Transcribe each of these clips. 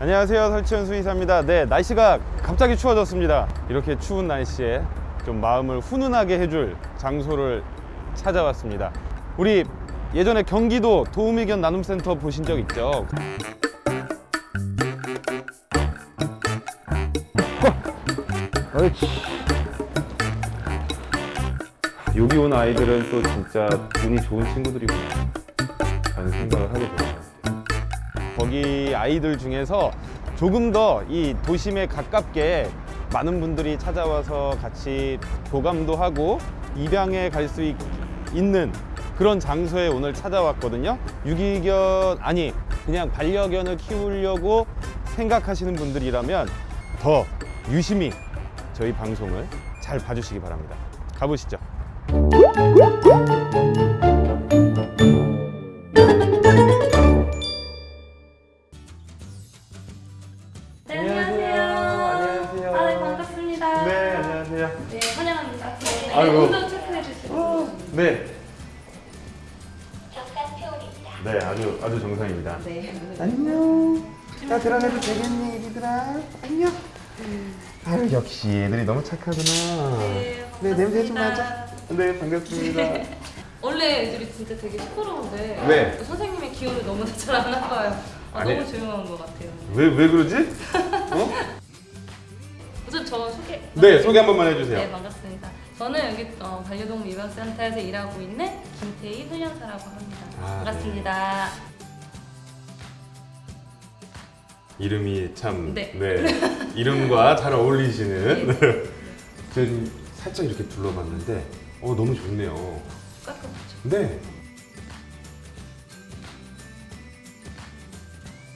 안녕하세요. 설치현 수의사입니다. 네 날씨가 갑자기 추워졌습니다. 이렇게 추운 날씨에 좀 마음을 훈훈하게 해줄 장소를 찾아왔습니다. 우리 예전에 경기도 도우미견 나눔센터 보신 적 있죠? 여기 온 아이들은 또 진짜 운이 좋은 친구들이구나. 라는 생각을 하게 같아요 거기 아이들 중에서 조금 더 이 도심에 가깝게 많은 분들이 찾아와서 같이 교감도 하고 입양에 갈 수 있는 그런 장소에 오늘 찾아왔거든요. 유기견 아니 그냥 반려견을 키우려고 생각하시는 분들이라면 더 유심히 저희 방송을 잘 봐주시기 바랍니다. 가보시죠. 안녕. 아유 역시 애들이 너무 착하구나. 네, 네, 냄새 좀 반갑습니다. 나자. 네, 반갑습니다. 원래 애들이 진짜 되게 시끄러운데 네. 선생님의 기운을 너무 잘 안 나봐요. 아, 아니. 너무 조용한 것 같아요. 왜 왜 그러지? 어? 우선 저 소개. 네, 소개 한 번만 네, 해주세요. 반갑습니다. 저는 여기 어, 반려동물 입양센터에서 일하고 있는 김태희 훈련사라고 합니다. 아, 반갑습니다. 이름이 참 네. 이름과 잘 어울리시는. 네. 지금 살짝 이렇게 둘러봤는데, 어 너무 좋네요. 깔끔하죠. 네.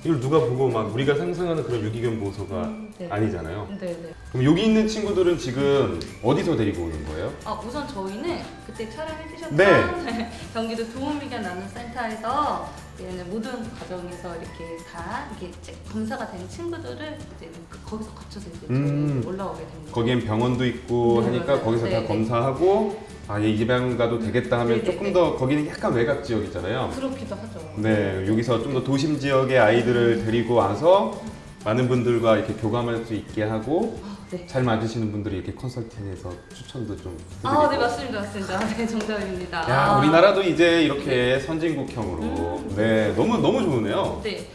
이걸 누가 보고 막 우리가 상상하는 그런 유기견 보호소가 음, 네. 아니잖아요. 네, 네. 그럼 여기 있는 친구들은 지금 어디서 데리고 오는 거예요? 아 우선 저희는 그때 촬영해 주셨던 네. 경기도 도움미견 나눔센터에서 얘는 모든 과정에서 이렇게 다 이게 검사가 된 친구들을 이제 그- 거기서 거쳐서 이제 음. 올라오게 됩니다. 거기엔 병원도 있고 네, 하니까 맞아요. 거기서 네, 다 네. 검사하고 아, 얘 입양 가도 되겠다 하면 네, 네, 조금 네. 더 거기는 약간 외곽 지역이잖아요. 그렇기도 하죠. 네, 여기서 좀 더 도심 지역의 아이들을 데리고 와서 많은 분들과 이렇게 교감할 수 있게 하고 아, 네. 잘 맞으시는 분들이 이렇게 컨설팅해서 추천도 좀. 아, 네 맞습니다, 맞습니다. 네 정답입니다. 야, 아. 우리나라도 이제 이렇게 선진국형으로 네, 너무 너무 좋으네요. 네.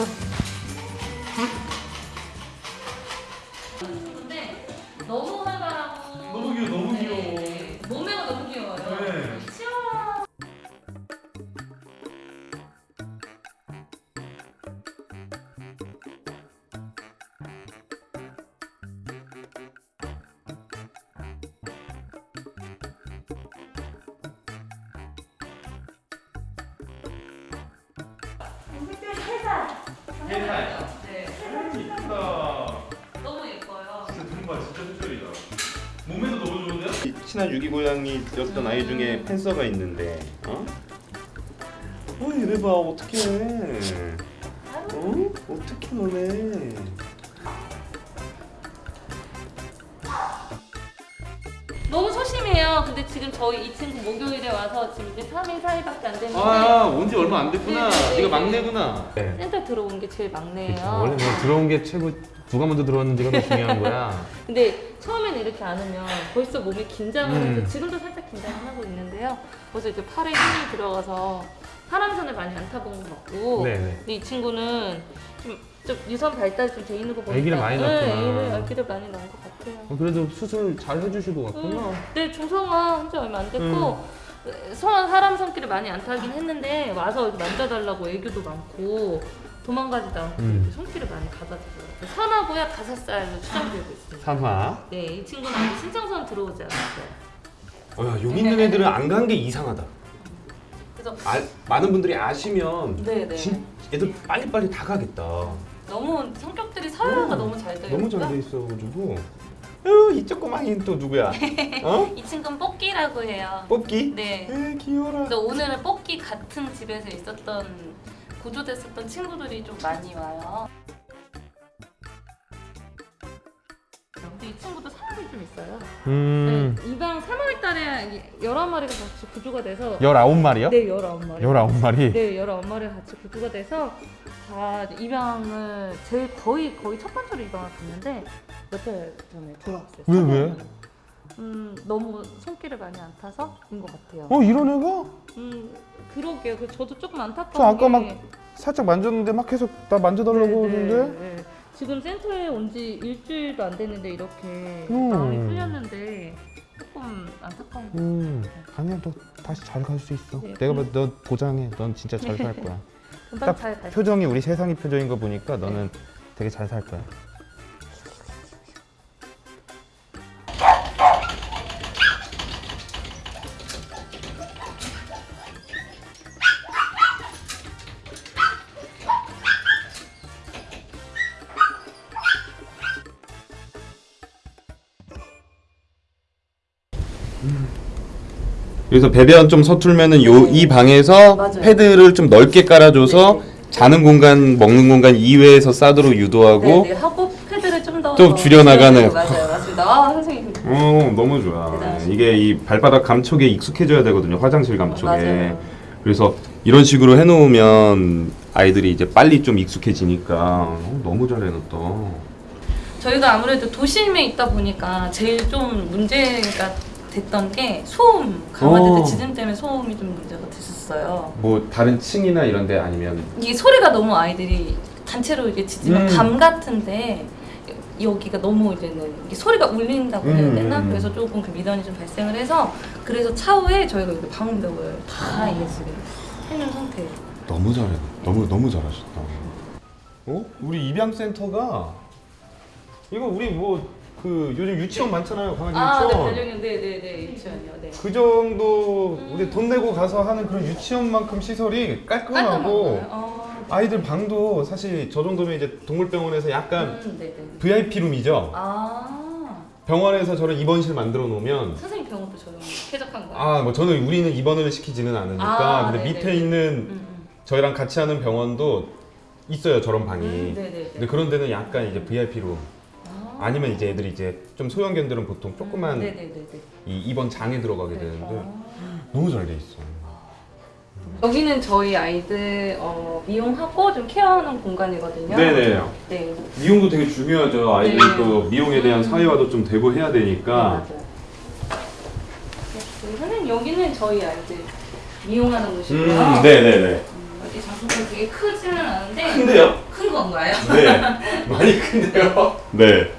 Música 친한 유기 고양이였던 아이 중에 팬서가 있는데, 어? 어, 이래 봐, 어떡해. 어? 어떡해, 너네. 너무 소심해요. 근데 지금 저희 이 친구 목요일에 와서 지금 이제 3일 사이밖에 안 됐는데 아, 온지 얼마 안 됐구나. 네, 네, 네가 네. 막내구나. 센터 들어온 게 제일 막내예요. 원래 뭐 들어온 게 최고 누가 먼저 들어왔는지가 더 중요한 거야. 근데 이렇게 안 하면 벌써 몸에 긴장을 음. 해서 지금도 살짝 긴장을 하고 있는데요. 벌써 이제 팔에 힘이 들어가서 사람선을 많이 안 타본 것 같고 네네. 근데 이 친구는 좀, 좀 유선 발달이 좀 돼 있는 거 보니까 아기를 많이 네, 낳구나. 아기를, 아기를 많이 낳은 것 같아요. 어, 그래도 수술 잘 해주시고 갔구나. 음, 네, 중성화 한지 얼마 안 됐고 음. 성 사람 손길을 많이 안 타긴 했는데 와서 만져달라고 애교도 많고 도망가지도 않고 음. 손길을 많이 가져주고요. 선하고요 다섯 살로 추정되고 있습니다. 삼화. 네, 이 친구는 아직 신청선 들어오지 않았어요. 어, 야, 여기 있는 애들은 안 간 게 이상하다. 그래서 아, 많은 분들이 아시면 네, 네. 진, 애들 빨리빨리 다 가겠다. 너무 성격들이 서열화가 음, 너무 잘 되어 너무. 잘 돼 있어가지고 으, 이 조그마한 또 누구야? 어? 이 친구는 뽑기라고 해요. 뽑기? 네. 에 귀여라. 오늘은 뽑기 같은 집에서 있었던 구조됐었던 친구들이 좀 많이 와요. 근데 이 친구도 사람이 좀 있어요. 음. 네, 이방 3월 달에 11마리가 같이 구조가 돼서 19마리요? 네 19마리 19마리? 네 19마리가 같이 구조가 돼서 다 입양을 제일 거의 거의 첫 번째로 입양을 갔는데 몇 달 전에 돌아왔어요. 왜 왜? 음 너무 손길을 많이 안 타서인 것 같아요. 어 이런 애가? 음 그러게요. 그 저도 조금 안타까운 저 아까 게막 살짝 만졌는데 막 계속 나 만져달라고 네, 하는데 네, 네. 지금 센터에 온 지 일주일도 안 됐는데 이렇게 음. 마음이 풀렸는데 조금 안타까운 거. 음 아니야 너 다시 잘 갈 수 있어 네. 내가 봐도 너 보장해 넌 진짜 잘 살 거야 딱. 표정이 우리 세상이 표정인 거 보니까 너는 되게 잘 살 거야 여기서 배변 좀 서툴면은 요 이 방에서 맞아요. 패드를 좀 넓게 깔아줘서 네, 자는 공간, 먹는 공간 이외에서 싸도록 유도하고 네, 네. 하고 패드를 좀 더 좀 줄여나가는. 맞아요, 맞습니다. 아 선생님. 어 너무 좋아. 대단하시다. 이게 이 발바닥 감촉에 익숙해져야 되거든요. 화장실 감촉에. 맞아요. 그래서 이런 식으로 해놓으면 아이들이 이제 빨리 좀 익숙해지니까 어, 너무 잘 해놨다. 저희가 아무래도 도심에 있다 보니까 제일 좀 문제가 됐던 게 소음 강아지들 어. 짖음 때문에 소음이 좀 문제가 됐었어요. 뭐 다른 층이나 이런데 아니면 이게 소리가 너무 아이들이 단체로 이게 짖으면 음. 밤 같은데 여기가 너무 이제는 이게 소리가 울린다고 해야 음, 되나? 음, 음. 그래서 조금 그 미련이 좀 발생을 해서 그래서 차후에 저희가 여기 방음벽을 다 이게 지금 해놓은 상태예요. 너무 잘해. 너무 너무 잘하셨다. 어? 우리 입양 센터가 이거 우리 뭐 그 요즘 유치원 많잖아요. 강아지 아, 네, 유치원. 반려견, 네, 네, 네, 유치원이요, 네. 그 정도 우리 돈 내고 가서 하는 그런 유치원만큼 시설이 깔끔하고 깔끔한가요? 어, 아이들 방도 사실 저 정도면 이제 동물병원에서 약간 음, 네, 네. VIP 룸이죠. 아, 병원에서 저런 입원실 만들어 놓으면 선생님 병원도 저런 쾌적한 거예요? 아 뭐 저는 우리는 입원을 시키지는 않으니까 아, 근데 네네. 밑에 있는 음, 음. 저희랑 같이 하는 병원도 있어요 저런 방이. 음, 네, 네, 네. 근데 그런 데는 약간 이제 VIP 룸 아. 아니면 이제 애들이 이제 좀 소형견들은 보통 조그만 네, 네, 네, 네. 이 입원 장에 들어가게 네. 되는데 어. 너무 잘 돼 있어. 여기는 저희 아이들 어, 미용하고 좀 케어하는 공간이거든요. 네네. 네. 미용도 되게 중요하죠. 아이들 네. 또 미용에 대한 음. 사회화도 좀 되고 해야 네, 되니까. 맞아요. 네, 선생님 여기는 저희 아이들 미용하는 곳이고요. 음, 네네네. 음, 여기 장소가 되게 크지는 않은데 큰데요? 큰 건가요? 네. 많이 큰데요? 네.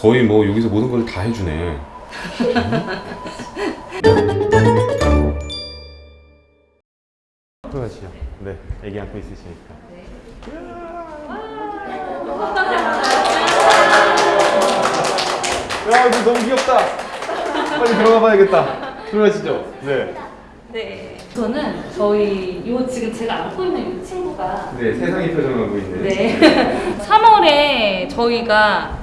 거의 뭐 여기서 모든 걸 다 해주네. 들어가시죠. 네, 애기 안고 있으시니까. 야, 이거 너무 귀엽다. 빨리 들어가 봐야겠다. 들어가시죠. 네. 네. 저는 저희 요 지금 제가 안고 있는 이 친구가 네, 세상이 표정하고 있는. 네. 3월에 저희가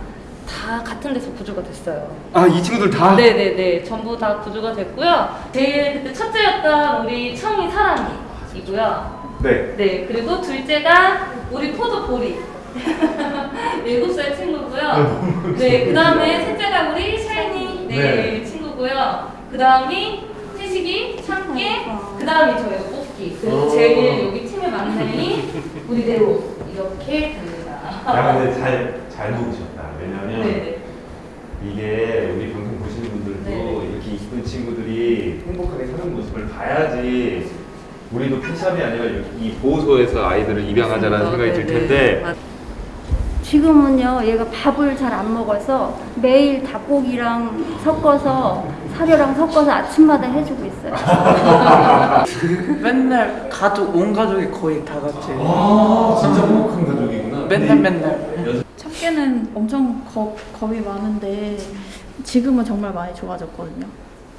다 같은 데서 구조가 됐어요. 아, 이 친구들 다? 네네네. 전부 다 구조가 됐고요. 제일 그때 첫째였던 우리 청이 사랑이고요. 네. 네. 그리고 둘째가 우리 포도 보리. 일곱 살 친구고요. 네. 그 다음에 셋째가 우리 샤이니 네, 네. 친구고요. 그 다음이 태식이, 참깨, 그 다음이 저희가 뽑기. 그리고 오. 제일 여기 팀의 막내이 우리 네로 이렇게 됩니다. 야, 근데 잘, 잘 먹으셨다. 왜냐면 네네. 이게 우리 방송 보시는 분들도 네. 이렇게 이쁜 친구들이 행복하게 사는 모습을 봐야지 우리도 팬샵이 아니라 이 보호소에서 아이들을 입양하자라는 생각이 들 네네. 텐데 맞- 지금은요, 얘가 밥을 잘 안 먹어서 매일 닭고기랑 섞어서 사료랑 섞어서 아침마다 해주고 있어요. 맨날 가족 온 가족이 거의 다 같이 아 진짜 행복한 가족이구나 맨날 맨날. 첫개는 엄청 겁, 겁이 많은데 지금은 정말 많이 좋아졌거든요.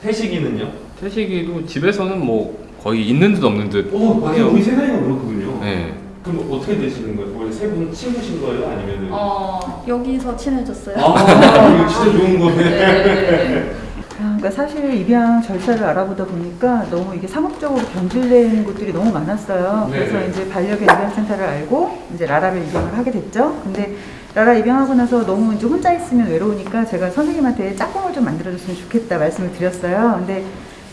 태식이는요? 태식이도 집에서는 뭐 거의 있는 듯 없는 듯. 오, 맞아요. 우리 세상이가 그렇거든요. 네. 그럼 어떻게 되시는 거예요? 원래 세분 친구신 거예요? 아니면 어. 여기서 친해졌어요. 아, 이거 진짜 좋은 거네. 아, 그러니까 사실 입양 절차를 알아보다 보니까 너무 이게 상업적으로 변질된 곳들이 너무 많았어요. 네. 그래서 이제 반려견 입양센터를 알고 이제 라라를 입양을 하게 됐죠. 근데 라라 입양하고 나서 너무 이제 혼자 있으면 외로우니까 제가 선생님한테 짝꿍을 좀 만들어줬으면 좋겠다 말씀을 드렸어요. 근데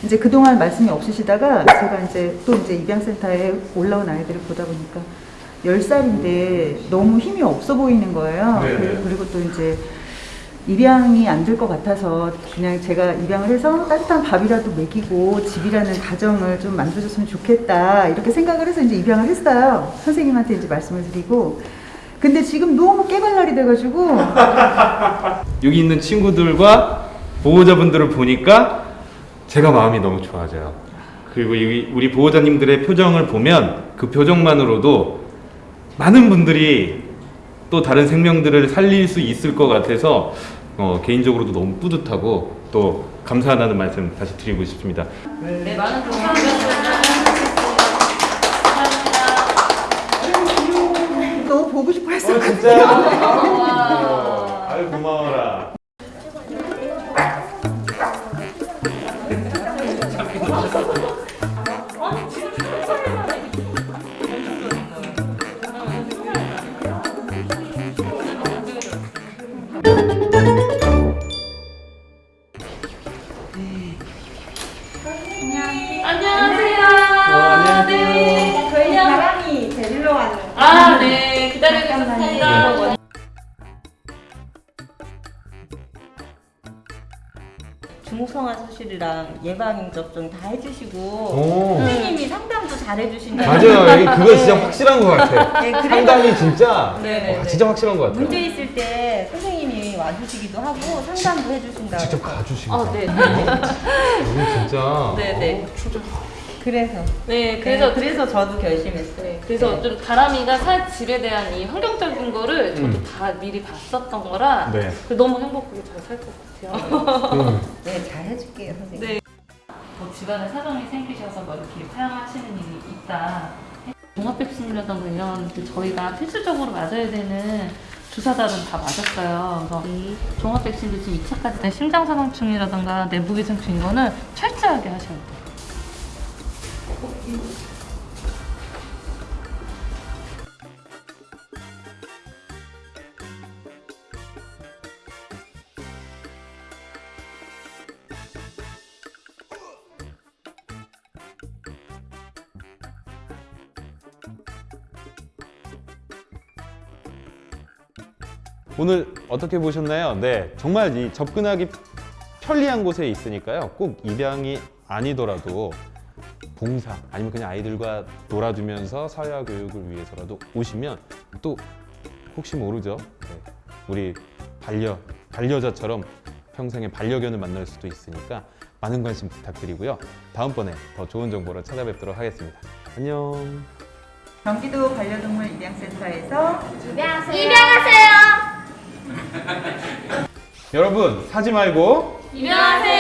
이제 그동안 말씀이 없으시다가 제가 이제 또 이제 입양센터에 올라온 아이들을 보다 보니까 10살인데 너무 힘이 없어 보이는 거예요. 네, 네. 그리고- 그리고 또 이제 입양이 안 될 것 같아서 그냥 제가 입양을 해서 따뜻한 밥이라도 먹이고 집이라는 가정을 좀 만들어줬으면 좋겠다 이렇게 생각을 해서 이제 입양을 했어요. 선생님한테 이제 말씀을 드리고 근데 지금 너무 깨발랄이 돼가지고 여기 있는 친구들과 보호자분들을 보니까 제가 마음이 너무 좋아져요. 그리고 여기 우리 보호자님들의 표정을 보면 그 표정만으로도 많은 분들이 또 다른 생명들을 살릴 수 있을 것 같아서 어, 개인적으로도 너무 뿌듯하고 또 감사하다는 말씀 다시 드리고 싶습니다. 네, 많은. 감사합니다. 와. 아유 고마워라. 안녕하세요. 네. 저희 바람이 데리러 왔는. 아, 네. 기다리고 있었습니다. 중성화 수술이랑 예방 접종 다 해주시고 오. 선생님이 상담도 잘 해주신다고. 맞아요. 이- 그거 진짜 확실한 것 같아. 네, 상담이 진짜 네네네. 와, 진짜 확실한 것 같아요. 문제 있을 때 선생님이 와주시기도 하고 상담도 해주신다고. 직접 가주시고. 아, 네. 이거 진짜. 네네. 그래서 네, 그래서 그래서 그래서 저도 결심했어요. 네, 그래서 좀 다람이가 살 집에 대한 이 환경적인 거를 저도 음. 다 미리 봤었던 거라 네. 너무 행복하게 잘 살 것 같아요. 음. 네, 잘 해줄게요, 선생님. 네. 뭐 집안에 사정이 생기셔서 뭐 이렇게 사용하시는 일이 있다. 종합백신이라던가 이런 그 저희가 필수적으로 맞아야 되는 주사달은 다 맞았어요. 그래서 이 종합 백신도 지금 2차까지 심장사망충이라던가 내부기생충 이거는 철저하게 하셔야 돼요. 오늘 어떻게 보셨나요? 네, 정말 이 접근하기 편리한 곳에 있으니까요. 꼭 입양이 아니더라도 봉사 아니면 그냥 아이들과 놀아주면서 사회화 교육을 위해서라도 오시면 또 혹시 모르죠. 네, 우리 반려 반려자처럼 평생의 반려견을 만날 수도 있으니까 많은 관심 부탁드리고요. 다음번에 더 좋은 정보로 찾아뵙도록 하겠습니다. 안녕. 경기도 반려동물 입양센터에서 여러분 사지 말고 입양하세요.